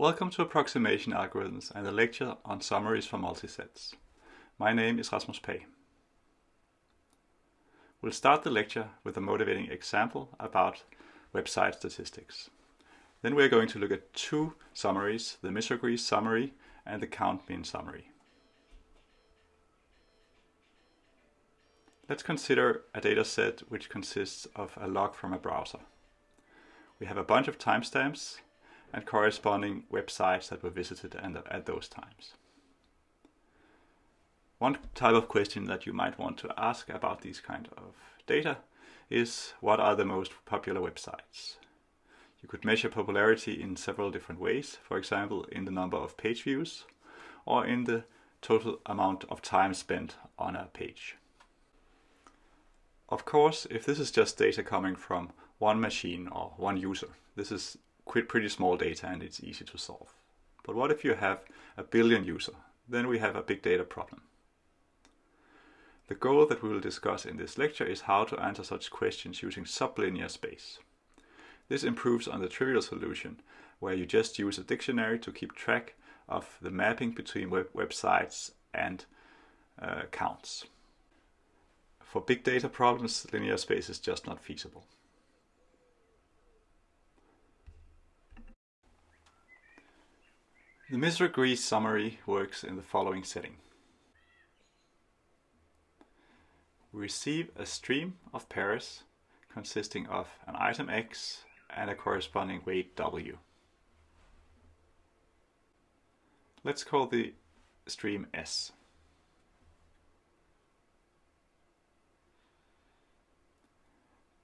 Welcome to Approximation Algorithms and the lecture on summaries for multisets. My name is Rasmus Pagh. We'll start the lecture with a motivating example about website statistics. Then we're going to look at two summaries, the Misra-Gries summary and the count min summary. Let's consider a data set which consists of a log from a browser. We have a bunch of timestamps and corresponding websites that were visited at those times. One type of question that you might want to ask about these kind of data is what are the most popular websites? You could measure popularity in several different ways, for example in the number of page views or in the total amount of time spent on a page. Of course, if this is just data coming from one machine or one user, this is pretty small data and it's easy to solve. But what if you have a billion user? Then we have a big data problem. The goal that we will discuss in this lecture is how to answer such questions using sublinear space. This improves on the trivial solution, where you just use a dictionary to keep track of the mapping between web websites and uh, counts. For big data problems, linear space is just not feasible. The Misra-Gries summary works in the following setting. We receive a stream of pairs consisting of an item X and a corresponding weight W. Let's call the stream S.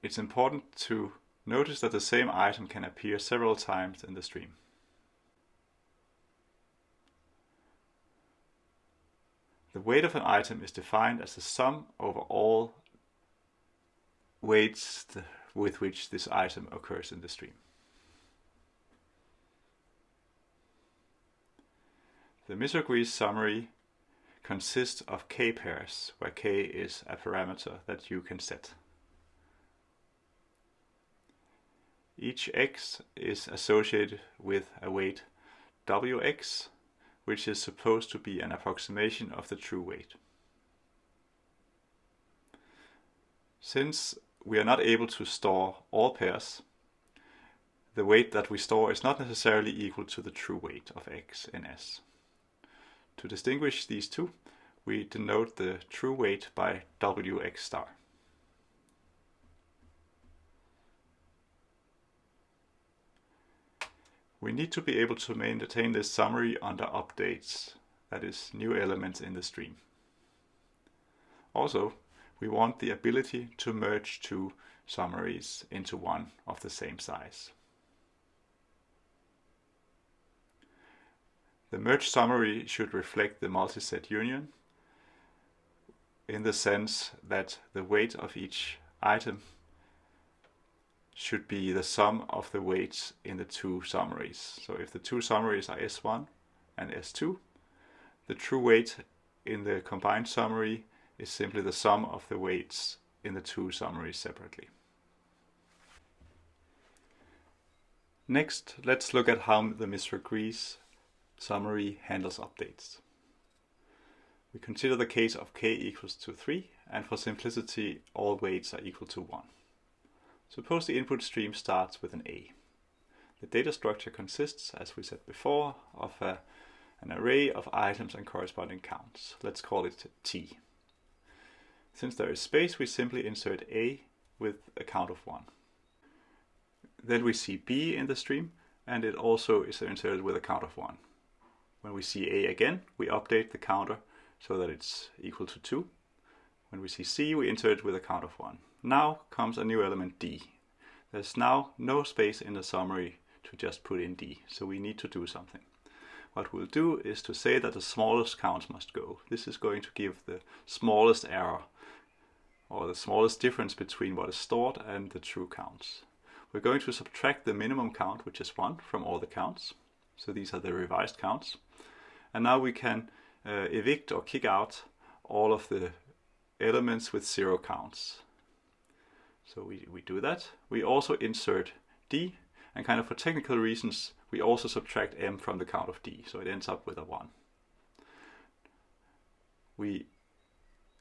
It's important to notice that the same item can appear several times in the stream. The weight of an item is defined as the sum over all weights with which this item occurs in the stream. The Misra-Gries summary consists of k pairs, where k is a parameter that you can set. Each x is associated with a weight wx, which is supposed to be an approximation of the true weight. Since we are not able to store all pairs, the weight that we store is not necessarily equal to the true weight of x and S. To distinguish these two, we denote the true weight by wx star. We need to be able to maintain this summary under updates, that is, new elements in the stream. Also, we want the ability to merge two summaries into one of the same size. The merged summary should reflect the multiset union in the sense that the weight of each item should be the sum of the weights in the two summaries. So if the two summaries are S1 and S2, the true weight in the combined summary is simply the sum of the weights in the two summaries separately. Next, let's look at how the Misra-Gries summary handles updates. We consider the case of k equals to 3 and for simplicity all weights are equal to 1. Suppose the input stream starts with an A. The data structure consists, as we said before, of a, an array of items and corresponding counts. Let's call it T. Since there is space, we simply insert A with a count of 1. Then we see B in the stream, and it also is inserted with a count of 1. When we see A again, we update the counter so that it's equal to 2. When we see C, we insert it with a count of 1. Now comes a new element D. There's now no space in the summary to just put in D, so we need to do something. What we'll do is to say that the smallest count must go. This is going to give the smallest error or the smallest difference between what is stored and the true counts. We're going to subtract the minimum count, which is 1, from all the counts. So these are the revised counts. And now we can uh, evict or kick out all of the elements with zero counts. So we, we do that. We also insert D, and kind of for technical reasons, we also subtract m from the count of d, so it ends up with a 1. We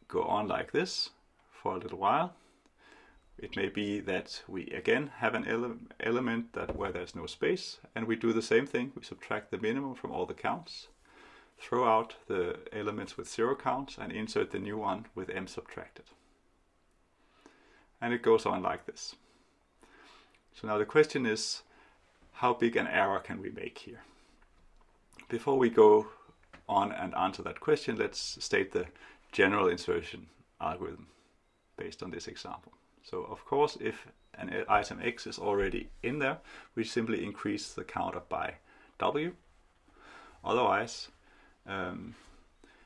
go on like this for a little while. It may be that we again have an ele element that where there's no space, and we do the same thing. We subtract the minimum from all the counts, throw out the elements with zero counts, and insert the new one with m subtracted. And it goes on like this. So now the question is, how big an error can we make here? Before we go on and answer that question, let's state the general insertion algorithm based on this example. So of course, if an item X is already in there, we simply increase the counter by W. Otherwise, um,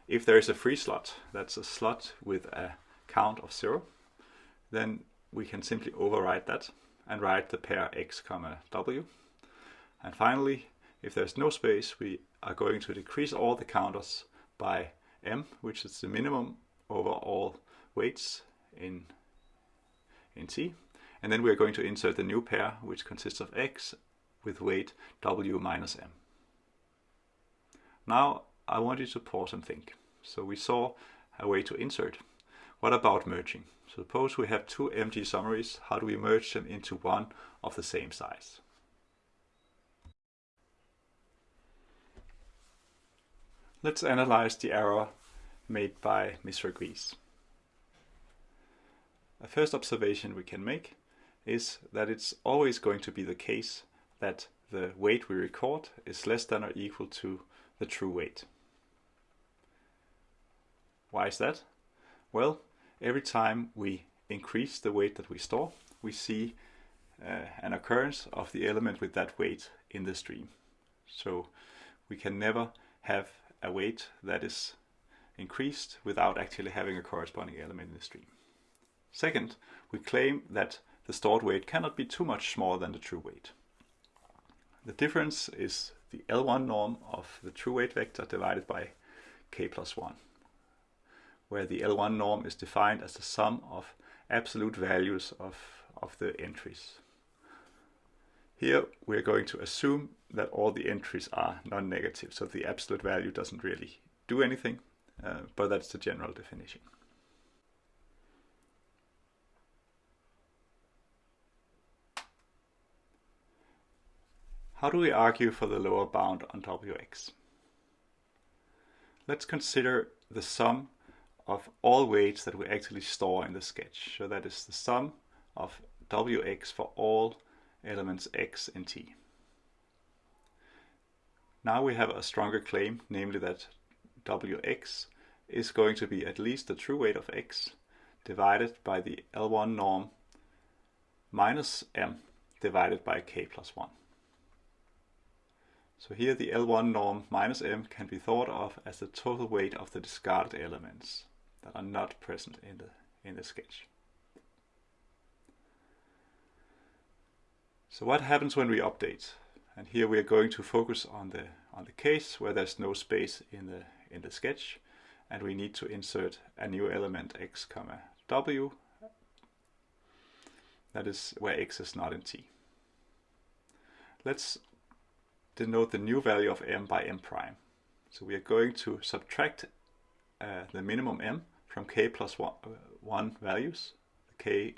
if there is a free slot, that's a slot with a count of zero, then we can simply override that and write the pair x comma w. And finally, if there's no space, we are going to decrease all the counters by m, which is the minimum over all weights in, in T. And then we're going to insert the new pair, which consists of x with weight w minus m. Now I want you to pause and think. So we saw a way to insert. What about merging? Suppose we have two empty summaries, how do we merge them into one of the same size? Let's analyze the error made by Misra-Gries. A first observation we can make is that it's always going to be the case that the weight we record is less than or equal to the true weight. Why is that? Well, every time we increase the weight that we store, we see uh, an occurrence of the element with that weight in the stream. So we can never have a weight that is increased without actually having a corresponding element in the stream. Second, we claim that the stored weight cannot be too much smaller than the true weight. The difference is the L1 norm of the true weight vector divided by k plus 1 where the L1 norm is defined as the sum of absolute values of, of the entries. Here we're going to assume that all the entries are non-negative, so the absolute value doesn't really do anything, uh, but that's the general definition. How do we argue for the lower bound on Wx? Let's consider the sum of all weights that we actually store in the sketch. So that is the sum of Wx for all elements x and T. Now we have a stronger claim, namely that Wx is going to be at least the true weight of x divided by the L1 norm minus m divided by k plus 1. So here the L1 norm minus m can be thought of as the total weight of the discarded elements that are not present in the in the sketch. So what happens when we update? And here we are going to focus on the on the case where there's no space in the in the sketch and we need to insert a new element x comma w that is where x is not in t. Let's denote the new value of m by m prime. So we are going to subtract uh, the minimum m from k plus one, uh, 1 values, the k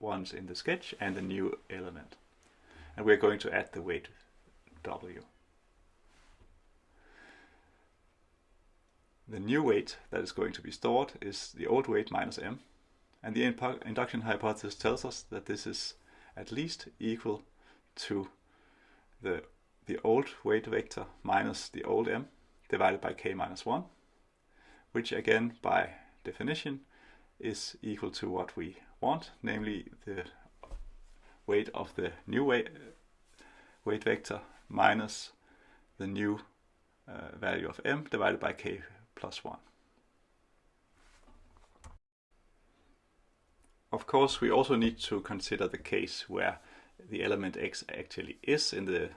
ones in the sketch and the new element. And we're going to add the weight w. The new weight that is going to be stored is the old weight minus m. And the induction hypothesis tells us that this is at least equal to the, the old weight vector minus the old m divided by k minus 1 which again by definition is equal to what we want, namely the weight of the new weight, weight vector minus the new uh, value of m divided by k plus 1. Of course, we also need to consider the case where the element x actually is in the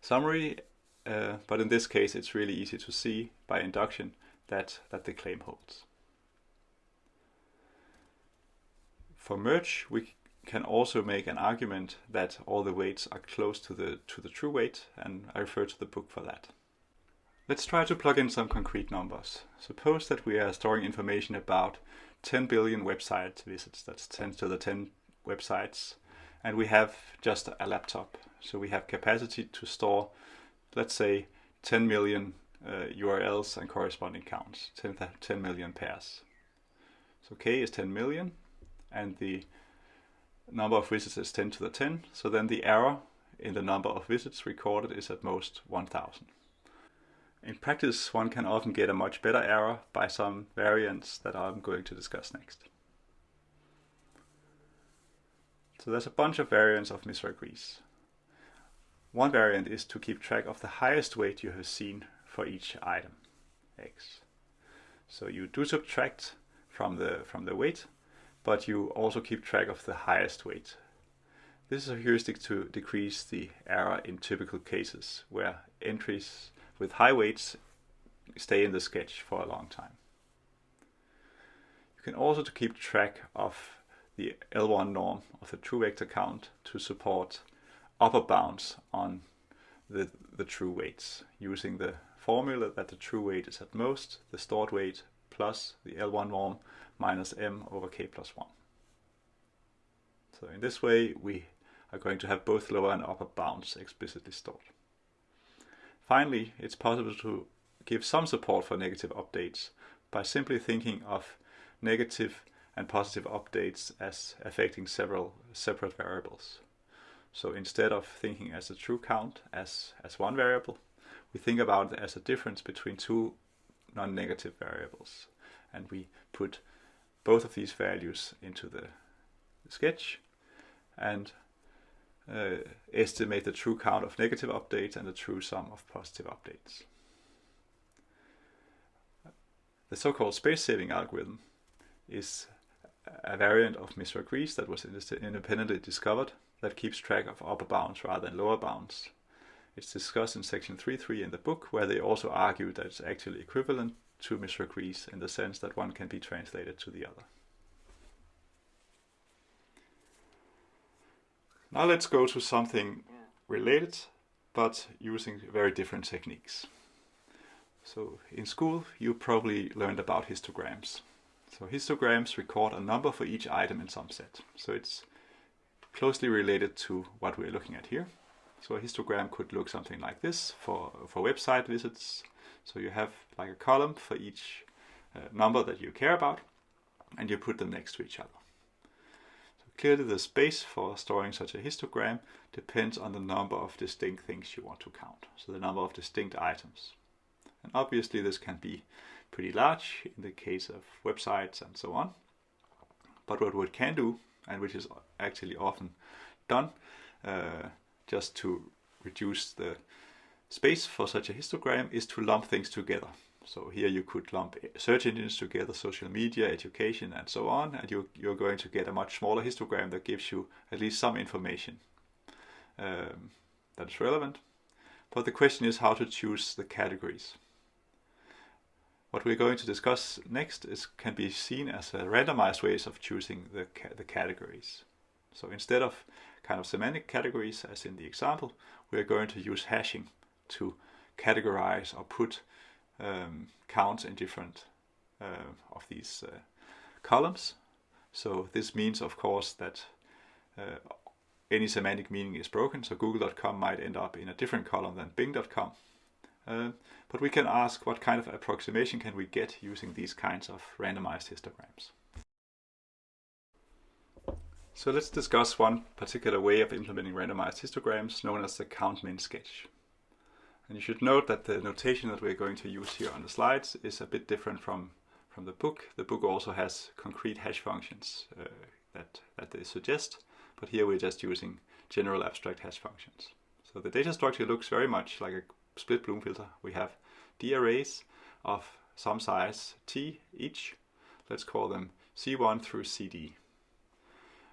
summary, uh, but in this case it's really easy to see by induction that, that the claim holds. For merge, we can also make an argument that all the weights are close to the, to the true weight, and I refer to the book for that. Let's try to plug in some concrete numbers. Suppose that we are storing information about 10 billion website visits, that's 10 to the 10 websites, and we have just a laptop. So we have capacity to store, let's say, 10 million uh, URLs and corresponding counts, 10, 10 million pairs. So k is 10 million, and the number of visits is 10 to the 10, so then the error in the number of visits recorded is at most 1000. In practice, one can often get a much better error by some variants that I'm going to discuss next. So there's a bunch of variants of Misra-Gries. One variant is to keep track of the highest weight you have seen for each item, x. So you do subtract from the, from the weight but you also keep track of the highest weight. This is a heuristic to decrease the error in typical cases where entries with high weights stay in the sketch for a long time. You can also keep track of the L1 norm of the true vector count to support upper bounds on the, the true weights using the formula that the true weight is at most the stored weight plus the L1 norm minus m over k plus 1. So in this way we are going to have both lower and upper bounds explicitly stored. Finally, it's possible to give some support for negative updates by simply thinking of negative and positive updates as affecting several separate variables. So instead of thinking as a true count as, as one variable, we think about it as a difference between two non-negative variables. And we put both of these values into the, sketch and uh, estimate the true count of negative updates and the true sum of positive updates. The so-called space-saving algorithm is a variant of Misra-Gries that was independently discovered that keeps track of upper bounds rather than lower bounds. It's discussed in section 3.3 in the book, where they also argue that it's actually equivalent to Misra-Gries in the sense that one can be translated to the other. Now let's go to something related, but using very different techniques. So in school, you probably learned about histograms. So histograms record a number for each item in some set. So it's closely related to what we're looking at here. So a histogram could look something like this for, for website visits, so you have like a column for each uh, number that you care about, and you put them next to each other. So clearly the space for storing such a histogram depends on the number of distinct things you want to count, so the number of distinct items. And obviously this can be pretty large in the case of websites and so on. But what we can do, and which is actually often done, uh, just to reduce the space for such a histogram is to lump things together. So here you could lump search engines together, social media, education, and so on, and you, you're going to get a much smaller histogram that gives you at least some information um, that is relevant. But the question is how to choose the categories. What we're going to discuss next is can be seen as a randomized ways of choosing the, ca the categories. So instead of kind of semantic categories as in the example, we're going to use hashing to categorize or put um, counts in different uh, of these uh, columns. So this means, of course, that uh, any semantic meaning is broken. So google.com might end up in a different column than bing.com. Uh, but we can ask what kind of approximation can we get using these kinds of randomized histograms. So let's discuss one particular way of implementing randomized histograms known as the count min sketch. And you should note that the notation that we're going to use here on the slides is a bit different from, from the book. The book also has concrete hash functions uh, that, that they suggest, but here we're just using general abstract hash functions. So the data structure looks very much like a split Bloom filter. We have d arrays of some size t each. Let's call them c1 through cd.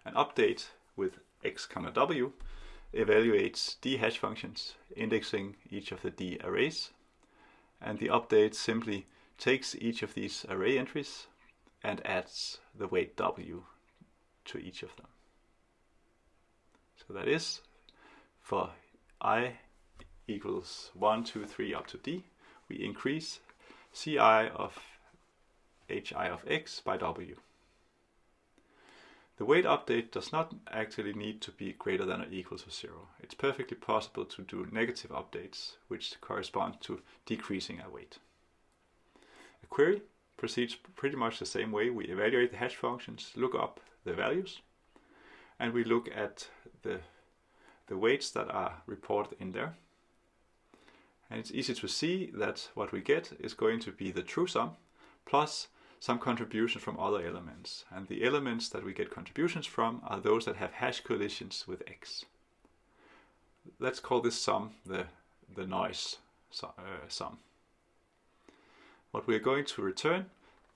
An update with x comma w evaluates d hash functions indexing each of the d arrays. And the update simply takes each of these array entries and adds the weight w to each of them. So that is for i equals 1, 2, 3 up to d, we increase ci of hi of x by w. The weight update does not actually need to be greater than or equal to zero. It's perfectly possible to do negative updates, which correspond to decreasing a weight. A query proceeds pretty much the same way. We evaluate the hash functions, look up the values, and we look at the, the weights that are reported in there. And it's easy to see that what we get is going to be the true sum plus some contribution from other elements. And the elements that we get contributions from are those that have hash collisions with x. Let's call this sum the, the noise uh, sum. What we're going to return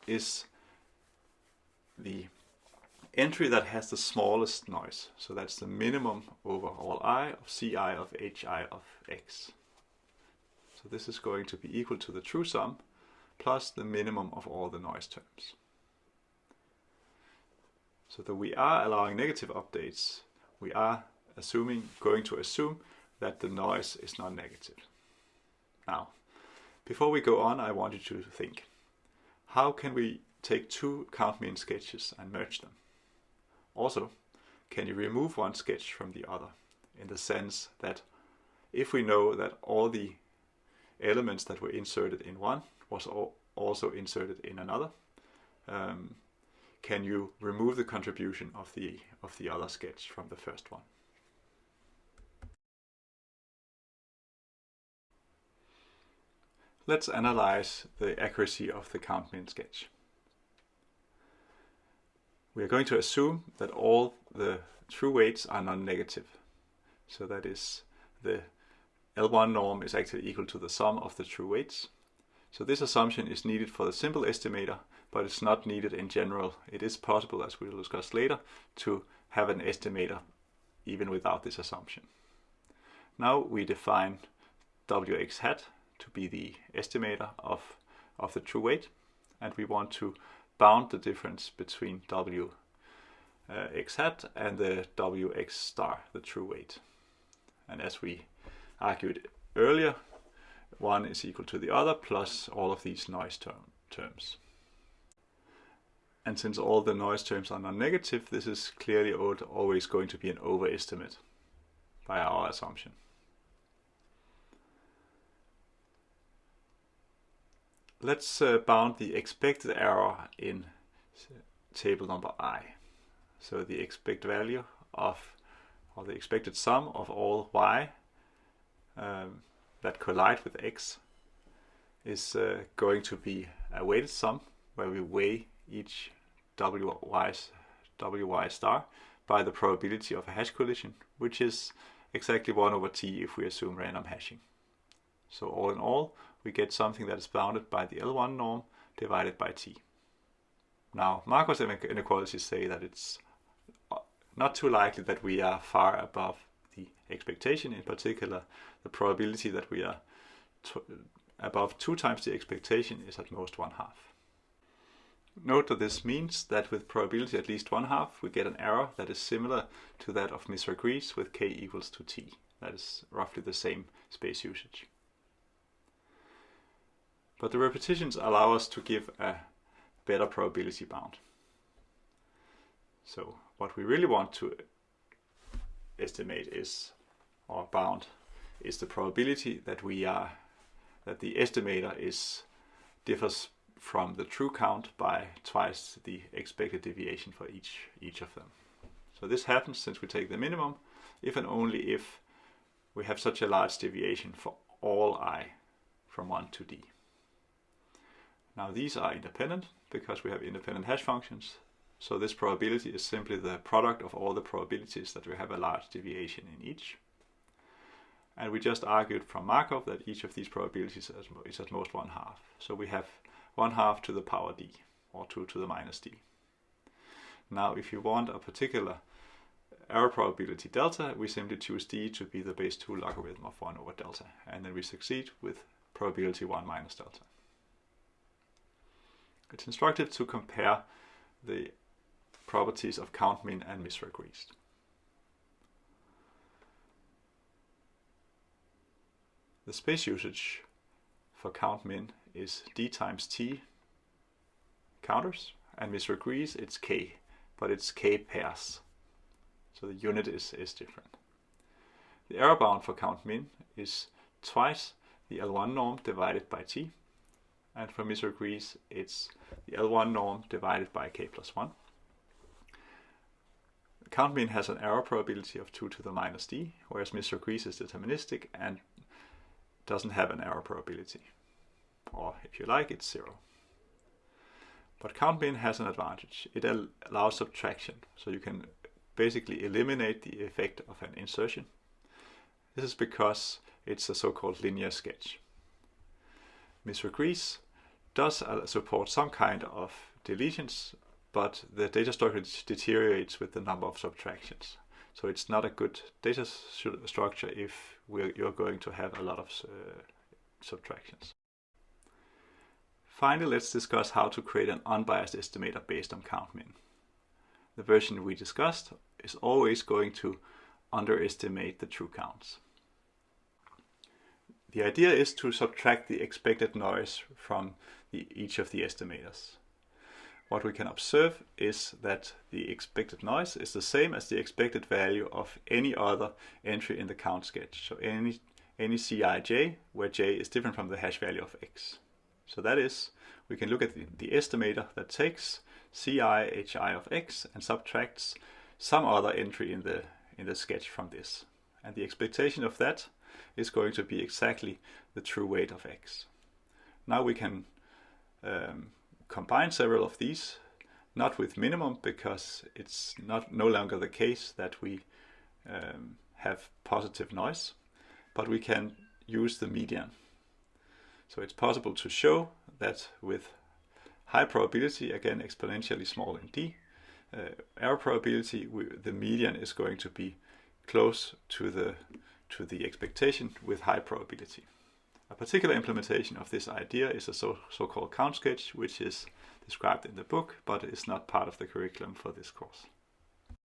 is the entry that has the smallest noise. So that's the minimum over all i of ci of hi of x. So this is going to be equal to the true sum plus the minimum of all the noise terms. So that we are allowing negative updates, we are assuming, going to assume that the noise is not negative. Now, before we go on, I want you to think, how can we take two count min sketches and merge them? Also, can you remove one sketch from the other? In the sense that if we know that all the elements that were inserted in one was also inserted in another, um, can you remove the contribution of the of the other sketch from the first one? Let's analyze the accuracy of the count min sketch. We are going to assume that all the true weights are non-negative. So that is the L1 norm is actually equal to the sum of the true weights. So this assumption is needed for the simple estimator, but it's not needed in general. It is possible, as we'll discuss later, to have an estimator even without this assumption. Now we define Wx hat to be the estimator of, of the true weight. And we want to bound the difference between W x hat and the Wx star, the true weight. And as we argued earlier, one is equal to the other plus all of these noise term, terms. And since all the noise terms are non-negative, this is clearly always going to be an overestimate by our assumption. let's uh, bound the expected error in table number i. So the expected value of, or the expected sum of all y um, that collide with x is uh, going to be a weighted sum where we weigh each wy, wy star by the probability of a hash collision, which is exactly 1 over t if we assume random hashing. So all in all, we get something that is bounded by the L1 norm divided by t. Now, Markov inequalities say that it's uh, not too likely that we are far above the expectation, in particular the probability that we are above two times the expectation is at most one half. Note that this means that with probability at least one half, we get an error that is similar to that of Misra-Gries with k equals to t. That is roughly the same space usage. But the repetitions allow us to give a better probability bound. So what we really want to estimate is, or bound, is the probability that we are, that the estimator is differs from the true count by twice the expected deviation for each, each of them. So this happens since we take the minimum if and only if we have such a large deviation for all i from 1 to d. Now these are independent because we have independent hash functions. So this probability is simply the product of all the probabilities that we have a large deviation in each. And we just argued from Markov that each of these probabilities is at most one half. So we have one half to the power d, or 2 to the minus d. Now if you want a particular error probability delta, we simply choose d to be the base 2 logarithm of 1 over delta. And then we succeed with probability 1 minus delta. It's instructive to compare the properties of count min and Misra-Gries. The space usage for count min is d times t counters and Misra-Gries, it's k, but it's k pairs. So the unit is, is different. The error bound for count min is twice the L1 norm divided by t. And for Misra-Gries, it's the L1 norm divided by k plus 1. Count min has an error probability of 2 to the minus d, whereas Misra-Gries is deterministic and doesn't have an error probability. Or if you like, it's 0. But count min has an advantage. It allows subtraction, so you can basically eliminate the effect of an insertion. This is because it's a so-called linear sketch. Misra-Gries does uh, support some kind of deletions, but the data structure deteriorates with the number of subtractions. So it's not a good data structure if you're going to have a lot of uh, subtractions. Finally, let's discuss how to create an unbiased estimator based on count min. The version we discussed is always going to underestimate the true counts. The idea is to subtract the expected noise from the, each of the estimators. What we can observe is that the expected noise is the same as the expected value of any other entry in the count sketch. So any, any Cij where j is different from the hash value of x. So that is, we can look at the, the estimator that takes ci hi of x and subtracts some other entry in the, in the sketch from this. And the expectation of that is going to be exactly the true weight of x. Now we can um, combine several of these, not with minimum because it's not no longer the case that we um, have positive noise, but we can use the median. So it's possible to show that with high probability, again exponentially small in d, uh, error probability, we, the median is going to be close to the to the expectation with high probability. A particular implementation of this idea is a so-called so count sketch, which is described in the book, but is not part of the curriculum for this course.